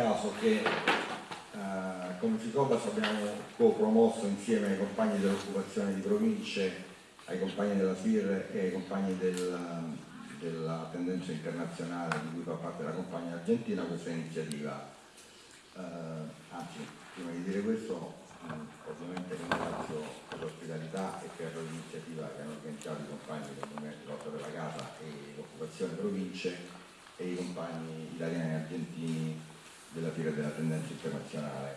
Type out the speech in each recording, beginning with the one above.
caso che eh, come Ficobas abbiamo co-promosso insieme ai compagni dell'occupazione di province, ai compagni della FIR e ai compagni del, della tendenza internazionale di cui fa parte la compagna argentina questa iniziativa. Eh, anzi, prima di dire questo, mh, ovviamente ringrazio per l'ospitalità e per l'iniziativa che hanno organizzato i compagni del Movimento Lotta per la Casa e l'occupazione province e i compagni italiani e argentini della fiera della tendenza internazionale.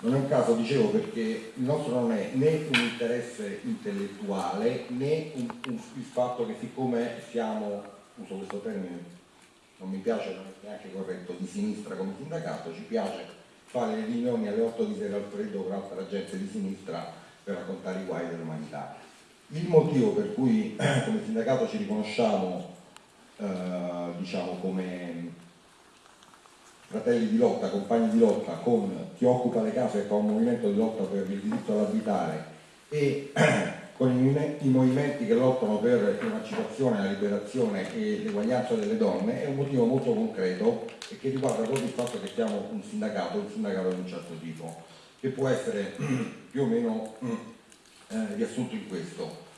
Non è un caso, dicevo, perché il nostro non è né un interesse intellettuale né un, un, il fatto che siccome siamo, uso questo termine, non mi piace, non è neanche corretto, di sinistra come sindacato, ci piace fare le riunioni alle 8 di sera al freddo con altra gente di sinistra per raccontare i guai dell'umanità. Il motivo per cui come sindacato ci riconosciamo eh, diciamo, come fratelli di lotta, compagni di lotta con chi occupa le case e fa un movimento di lotta per il diritto all'abitare e con i, movimenti che lottano per l'emancipazione, la liberazione e l'eguaglianza delle donne è un motivo molto concreto e che riguarda proprio il fatto che siamo un sindacato, un sindacato di un certo tipo, che può essere più o meno eh, riassunto in questo.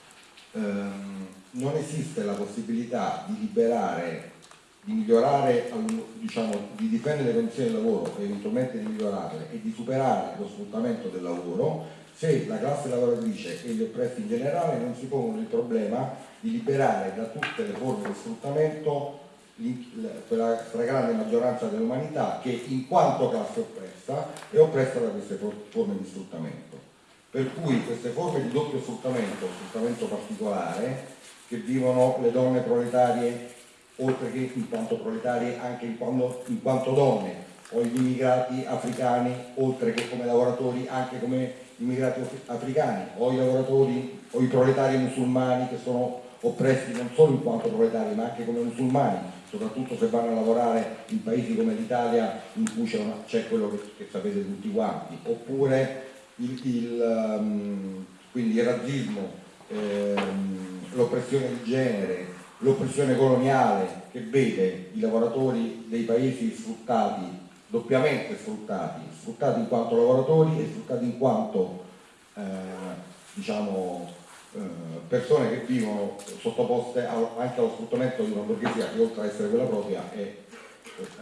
Um, non esiste la possibilità di liberare di migliorare, diciamo, di difendere le condizioni del lavoro eventualmente di migliorarle e di superare lo sfruttamento del lavoro se la classe lavoratrice e gli oppressi in generale non si pongono il problema di liberare da tutte le forme di sfruttamento quella stragrande maggioranza dell'umanità che in quanto classe oppressa è oppressa da queste forme di sfruttamento. Per cui queste forme di doppio sfruttamento, sfruttamento particolare, che vivono le donne proletarie oltre che in quanto proletari anche in quanto, in quanto donne, o gli immigrati africani, oltre che come lavoratori anche come immigrati africani, o i lavoratori o i proletari musulmani che sono oppressi non solo in quanto proletari ma anche come musulmani, soprattutto se vanno a lavorare in paesi come l'Italia in cui c'è quello che, che, sapete tutti quanti, oppure il, il, um, il razzismo, ehm, l'oppressione di genere, l'oppressione coloniale che vede i lavoratori dei paesi sfruttati, doppiamente sfruttati, sfruttati in quanto lavoratori e sfruttati in quanto eh, diciamo, eh, persone che vivono sottoposte anche allo sfruttamento di una borghesia che oltre ad essere quella propria è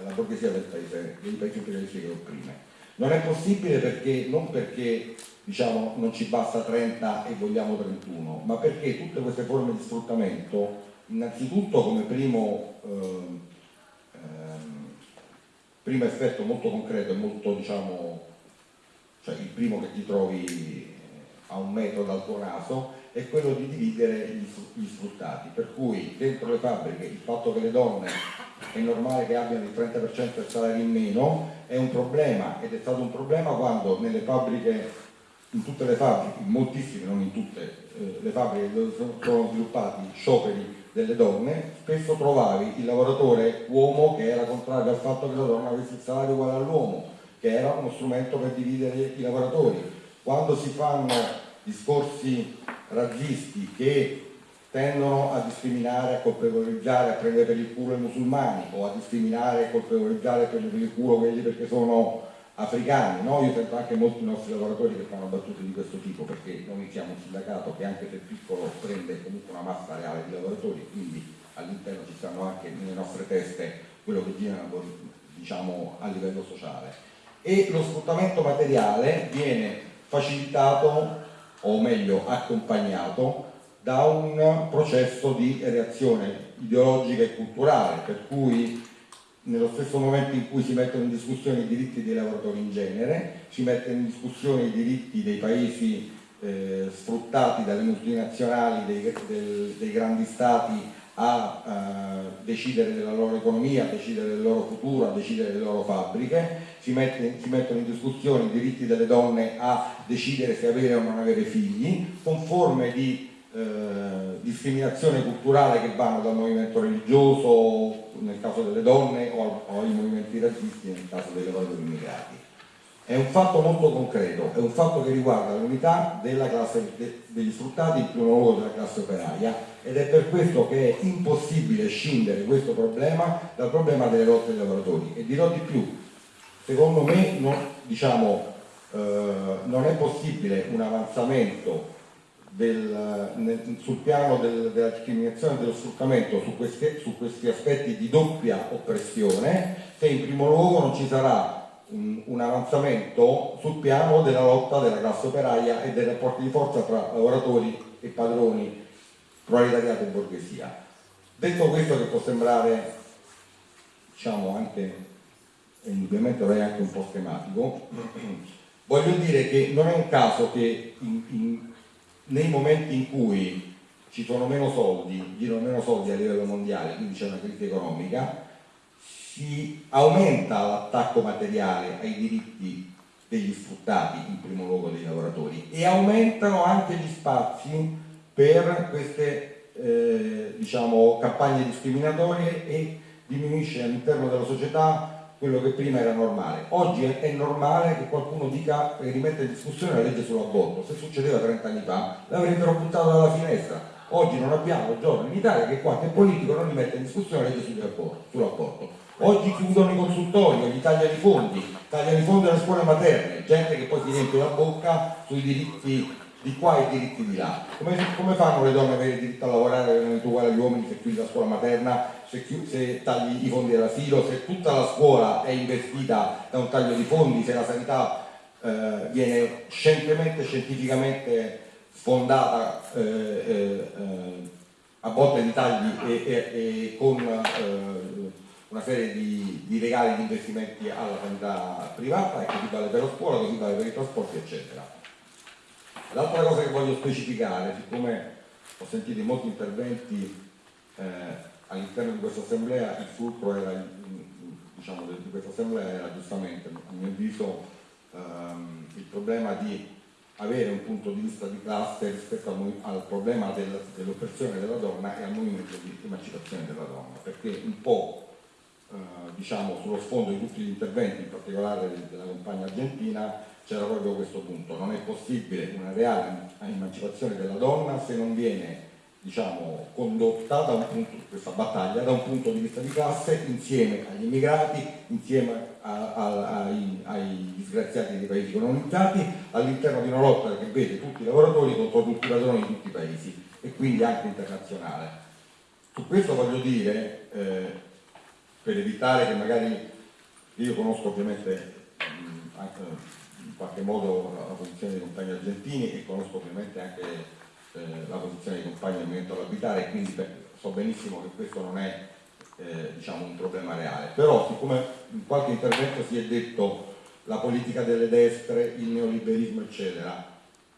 la borghesia del paese, dei paesi imperialisti che opprime. Non è possibile perché, non perché diciamo, non ci basta 30 e vogliamo 31, ma perché tutte queste forme di sfruttamento innanzitutto come primo, ehm, primo, effetto molto concreto e molto diciamo, cioè il primo che ti trovi eh, a un metro dal tuo naso è quello di dividere gli sfruttati, per cui dentro le fabbriche il fatto che le donne è normale che abbiano il 30% del salario in meno è un problema ed è stato un problema quando nelle fabbriche in tutte le fabbriche, in moltissime, non in tutte eh, le fabbriche dove sono sviluppati scioperi delle donne, spesso trovavi il lavoratore uomo che era contrario al fatto che la donna avesse il salario uguale all'uomo, che era uno strumento per dividere i lavoratori. Quando si fanno discorsi razzisti che tendono a discriminare, a colpevolizzare, a prendere per il culo i musulmani o a discriminare, a colpevolizzare, per il culo quelli perché sono africani, no? io sento anche molti nostri lavoratori che fanno battute di questo tipo perché noi siamo un sindacato che anche se piccolo prende comunque una massa reale di lavoratori, quindi all'interno ci stanno anche nelle nostre teste quello che gira diciamo, a livello sociale. E lo sfruttamento materiale viene facilitato o meglio accompagnato da un processo di reazione ideologica e culturale, per cui nello stesso momento in cui si mettono in discussione i diritti dei lavoratori in genere, si mettono in discussione i diritti dei paesi eh, sfruttati dalle multinazionali, dei, del, dei grandi stati a eh, decidere della loro economia, a decidere del loro futuro, a decidere delle loro fabbriche, si, mette, si, mettono in discussione i diritti delle donne a decidere se avere o non avere figli, con forme di eh, discriminazione culturale che vanno dal movimento religioso nel caso delle donne o, ai movimenti razzisti nel caso dei lavoratori immigrati. È un fatto molto concreto, è un fatto che riguarda l'unità della classe degli sfruttati, in primo luogo della classe operaia, ed è per questo che è impossibile scindere questo problema dal problema delle lotte dei lavoratori. E dirò di più, secondo me non, diciamo, eh, non è possibile un avanzamento del, nel, sul piano del, della discriminazione e dello sfruttamento su questi, su questi, aspetti di doppia oppressione se in primo luogo non ci sarà un, un, avanzamento sul piano della lotta della classe operaia e dei rapporti di forza tra lavoratori e padroni, proletariato e borghesia. Detto questo che può sembrare diciamo anche indubbiamente vorrei anche un po' schematico, voglio dire che non è un caso che in, in nei momenti in cui ci sono meno soldi, girano meno soldi a livello mondiale, quindi c'è una crisi economica, si aumenta l'attacco materiale ai diritti degli sfruttati, in primo luogo dei lavoratori, e aumentano anche gli spazi per queste eh, diciamo, campagne discriminatorie e diminuisce all'interno della società quello che prima era normale. Oggi è, normale che qualcuno dica e rimetta in discussione la legge sull'aborto. Se succedeva 30 anni fa l'avrebbero buttato dalla finestra. Oggi non abbiamo giorno in Italia che qualche politico non rimette in discussione la legge sull'aborto. Oggi chiudono i consultori, gli tagliano i fondi, tagliano i fondi alle scuole materne, gente che poi si riempie la bocca sui diritti di qua e i diritti di là. Come, come fanno le donne ad avere il diritto a lavorare e non uguali agli uomini se chiudi la scuola materna, se, se tagli i fondi dell'asilo, se tutta la scuola è investita da un taglio di fondi, se la sanità eh, viene scientemente, scientificamente sfondata eh, eh, eh a botte di tagli e, e, e con eh, una serie di, di legali di investimenti alla sanità privata e così vale per la scuola, così vale per i trasporti eccetera. L'altra cosa che voglio specificare, siccome ho sentito in molti interventi eh, all'interno di questa assemblea, il fulcro diciamo, di questa assemblea era giustamente, a mio avviso, ehm, il problema di avere un punto di vista di classe rispetto al, al problema del, dell'oppressione della donna e al movimento di emancipazione della donna, perché un po' eh, diciamo, sullo sfondo di tutti gli interventi, in particolare della compagna argentina, c'era proprio questo punto, non è possibile una reale emancipazione della donna se non viene diciamo, condotta punto, questa battaglia da un punto di vista di classe insieme agli immigrati, insieme a, a, ai, ai, disgraziati dei paesi colonizzati, all'interno di una lotta che vede tutti i lavoratori contro tutti i padroni di tutti i paesi e quindi anche internazionale. Su questo voglio dire, eh, per evitare che magari, io conosco ovviamente mh, anche in qualche modo la, posizione dei compagni argentini e conosco ovviamente anche eh, la posizione dei compagni del Movimento all'Abitare quindi so benissimo che questo non è eh, diciamo un problema reale. Però siccome in qualche intervento si è detto la politica delle destre, il neoliberismo eccetera,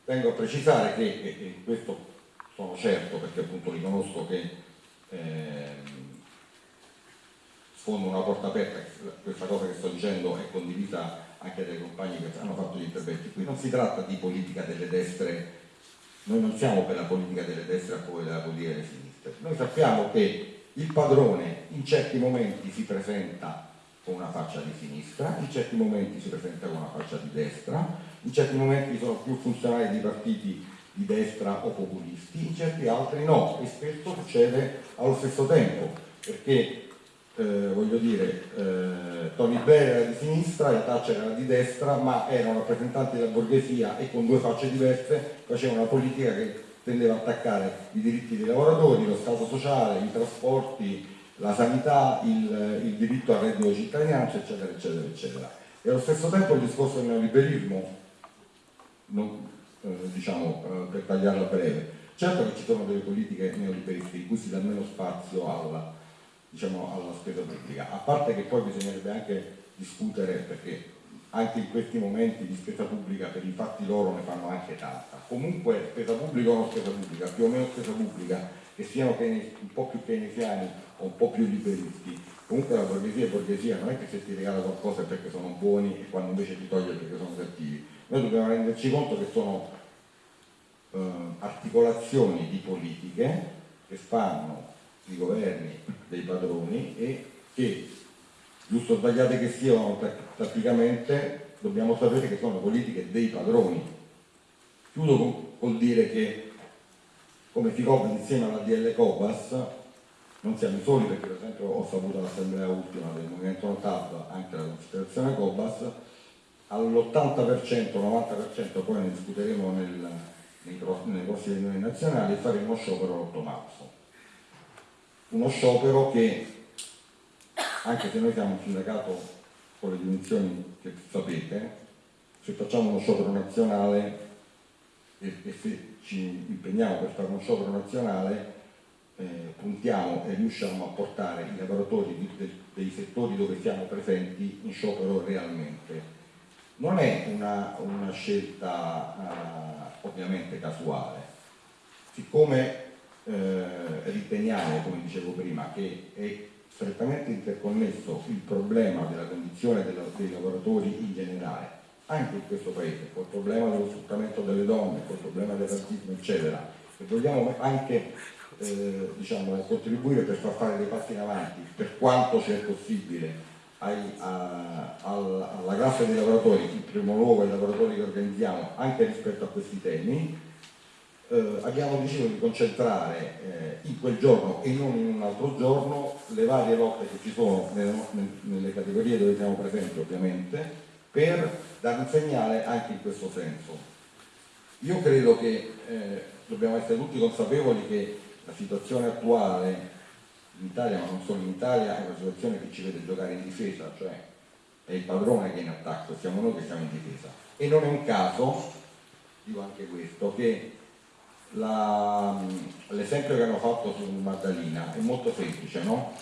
vengo a precisare che, e, e questo sono certo perché appunto riconosco che eh, sfondo una porta aperta, questa cosa che sto dicendo è condivisa anche dai compagni che hanno fatto gli interventi. Qui non si tratta di politica delle destre, noi non siamo per la politica delle destre favore della politica delle sinistre. Noi sappiamo che il padrone in certi momenti si presenta con una faccia di sinistra, in certi momenti si presenta con una faccia di destra, in certi momenti sono più funzionari di partiti di destra o populisti, in certi altri no, e spesso succede allo stesso tempo, perché eh, voglio dire, eh, Tony Blair era di sinistra e Thatcher era di destra, ma erano rappresentanti della borghesia e con due facce diverse facevano una politica che tendeva a attaccare i diritti dei lavoratori, lo Stato sociale, i trasporti, la sanità, il, il diritto al reddito di cittadinanza, eccetera, eccetera, eccetera. E allo stesso tempo il discorso del neoliberismo, non, eh, diciamo, eh, per tagliarla breve, certo che ci sono delle politiche neoliberiste in cui si dà meno spazio alla diciamo, alla spesa pubblica, a parte che poi bisognerebbe anche discutere perché anche in questi momenti di spesa pubblica per i fatti loro ne fanno anche tanta. Comunque spesa pubblica o non spesa pubblica, più o meno spesa pubblica, che siano un po' più keynesiani o un po' più liberisti, comunque la borghesia è borghesia, non è che se ti regala qualcosa è perché sono buoni e quando invece ti toglie perché sono cattivi. Noi dobbiamo renderci conto che sono eh, articolazioni di politiche che fanno dei padroni e che, giusto o sbagliate che siano praticamente, dobbiamo sapere che sono politiche dei padroni. Chiudo con, col dire che come Ficobas insieme alla DL Cobas non siamo soli perché per esempio ho saputo all'assemblea ultima del Movimento Notab anche la considerazione Cobas, all'80%, 90%, poi ne discuteremo nel, nei, nelle prossime riunioni nazionali, faremo sciopero l'8 marzo. Uno sciopero che, anche se noi siamo un sindacato con le dimensioni che sapete, se facciamo uno sciopero nazionale e, e se ci impegniamo per fare uno sciopero nazionale, eh, puntiamo e riusciamo a portare i lavoratori di, de, dei settori dove siamo presenti in sciopero realmente. Non è una, una scelta uh, ovviamente casuale, siccome eh, riteniamo, come dicevo prima, che è strettamente interconnesso il problema della condizione della, dei lavoratori in generale anche in questo paese, col problema dello sfruttamento delle donne, col problema del razzismo, eccetera, e vogliamo anche eh, diciamo, contribuire per far fare dei passi in avanti, per quanto sia possibile, ai, a, alla, alla classe dei lavoratori, in primo luogo ai lavoratori che organizziamo, anche rispetto a questi temi, eh, abbiamo deciso di concentrare eh, in quel giorno e non in un altro giorno le varie lotte che ci sono nelle, nelle categorie dove siamo presenti ovviamente, per dare un segnale anche in questo senso. Io credo che eh, dobbiamo essere tutti consapevoli che la situazione attuale in Italia, ma non solo in Italia, è una situazione che ci vede giocare in difesa, cioè è il padrone che è in attacco, siamo noi che siamo in difesa. E non è un caso, dico anche questo, che l'esempio che hanno fatto su Maddalena è molto semplice, no?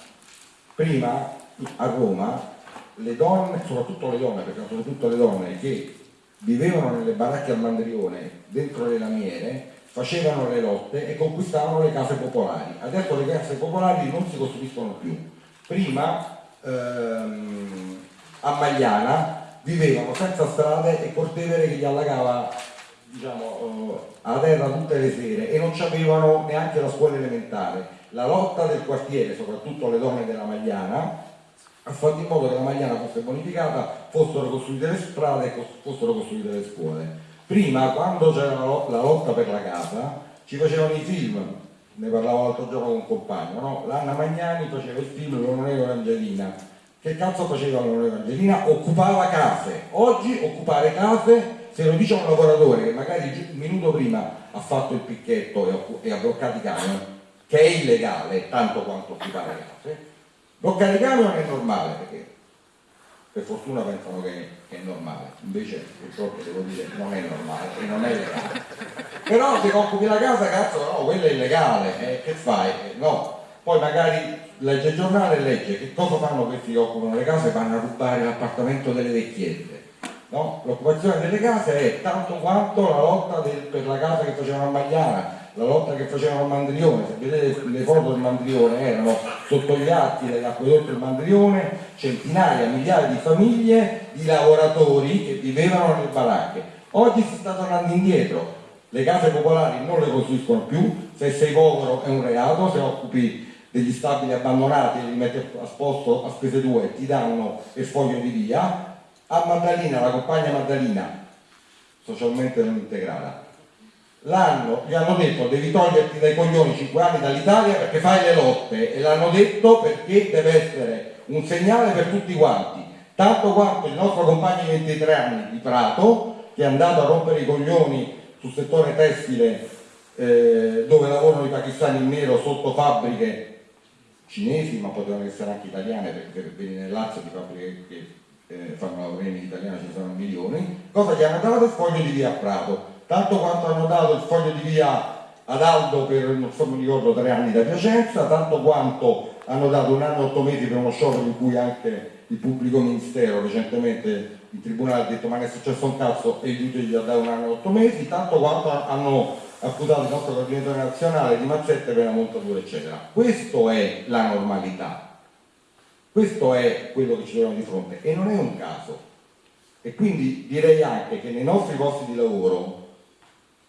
Prima a Roma le donne, soprattutto le donne, perché soprattutto le donne che vivevano nelle baracche al Mandrione, dentro le lamiere, facevano le lotte e conquistavano le case popolari. Adesso le case popolari non si costruiscono più. Prima ehm, a Magliana vivevano senza strade e Cortevere che gli allagava diciamo, eh, a terra tutte le sere e non avevano neanche la scuola elementare. La lotta del quartiere, soprattutto le donne della Magliana, ha fatto in modo che la Magliana fosse bonificata, fossero costruite le strade e fossero costruite le scuole. Prima, quando c'era la lotta per la casa, ci facevano i film, ne parlavo l'altro giorno con un compagno, no? l'Anna Magnani faceva il film L'Onorevole Angelina. Che cazzo faceva l'Onorevole Angelina? Occupava case. Oggi occupare case, se lo dice un lavoratore che magari un minuto prima ha fatto il picchetto e ha bloccato i camion, che è illegale tanto quanto occupare case, Bloccare i camion è normale perché per fortuna pensano che, che, è normale, invece purtroppo devo dire non è normale e non è legale. Però se occupi la casa, cazzo no, quello è illegale, eh, che fai? Eh, no, poi magari legge il giornale e legge che cosa fanno questi che occupano le case? Vanno a rubare l'appartamento delle vecchiette. No? L'occupazione delle case è tanto quanto la lotta del, per la casa che facevano a Magliana, la lotta che facevano al Mandrione, se vedete le foto del Mandrione erano sotto gli atti dell'acquedotto del Mandrione centinaia, migliaia di famiglie di lavoratori che vivevano nelle baracche. Oggi si sta tornando indietro, le case popolari non le costruiscono più, se sei povero è un reato, se occupi degli stabili abbandonati e li metti a posto a spese tue ti danno e sfoglio di via. A Maddalena, la compagna Maddalena, socialmente non integrata, l'hanno, gli hanno detto devi toglierti dai coglioni 5 anni dall'Italia perché fai le lotte. E l'hanno detto perché deve essere un segnale per tutti quanti. Tanto quanto il nostro compagno di 23 anni di Prato che è andato a rompere i coglioni sul settore tessile eh, dove lavorano i pakistani in nero sotto fabbriche cinesi ma potevano essere anche italiane perché per venire nel Lazio di fabbriche che eh, fanno la in italiana ci sono milioni cosa gli hanno dato il foglio di via a Prato? Tanto quanto hanno dato il foglio di via ad Aldo per, non so mi ricordo, tre anni da Piacenza, tanto quanto hanno dato un anno e otto mesi per uno sciopero in cui anche il pubblico ministero recentemente il tribunale ha detto ma che è successo un cazzo? E gli ha dato un anno e otto mesi, tanto quanto hanno accusato il nostro coordinatore nazionale di mazzette per la montatura eccetera. Questo è la normalità, questo è quello che ci troviamo di fronte e non è un caso. E quindi direi anche che nei nostri posti di lavoro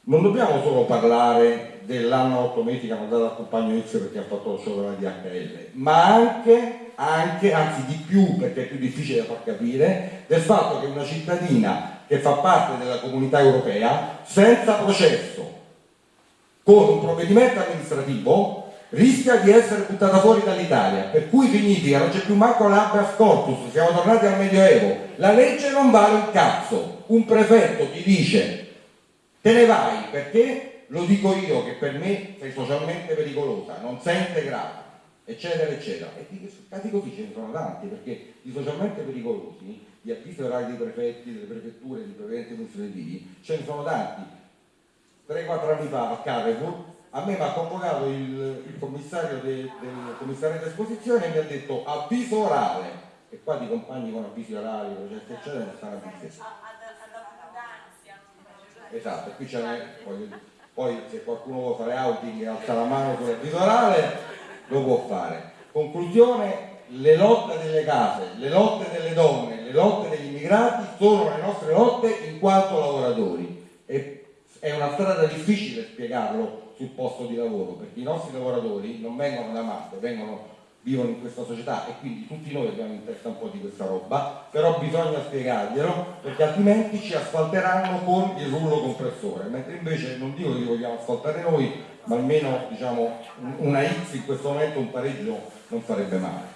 non dobbiamo solo parlare dell'anno 8 mesi che hanno dato al compagno X perché ha fatto lo sciopero di DHL, ma anche, anche, anzi di più perché è più difficile da far capire, del fatto che una cittadina che fa parte della comunità europea senza processo con un provvedimento amministrativo rischia di essere buttata fuori dall'Italia, per cui significa non c'è più manco l'habeas corpus, siamo tornati al Medioevo, la legge non vale un cazzo, un prefetto ti dice te ne vai perché? Lo dico io che per me sei socialmente pericolosa, non sei integrata, eccetera eccetera, e di casi così ce ne sono tanti perché di socialmente pericolosi, di avvisi orari dei prefetti, delle prefetture, di prevedenti amministrativi, ce ne sono tanti. 3-4 anni fa a Carrefour a me mi ha convocato il, il commissario de, del commissario di esposizione e mi ha detto avviso orale. E qua di compagni con avvisi orali eccetera eccetera non stanno a dire esatto qui c'è poi, poi se qualcuno vuole fare outing e alza la mano sull'avviso orale lo può fare. Conclusione le lotte delle case le lotte delle donne le lotte degli immigrati sono le nostre lotte in quanto lavoratori. E è una strada difficile spiegarlo sul posto di lavoro, perché i nostri lavoratori non vengono da Marte, vengono, vivono in questa società e quindi tutti noi abbiamo in testa un po' di questa roba, però bisogna spiegarglielo perché altrimenti ci asfalteranno con il rullo compressore, mentre invece non dico che li vogliamo asfaltare noi, ma almeno diciamo, una X in questo momento un pareggio non farebbe male.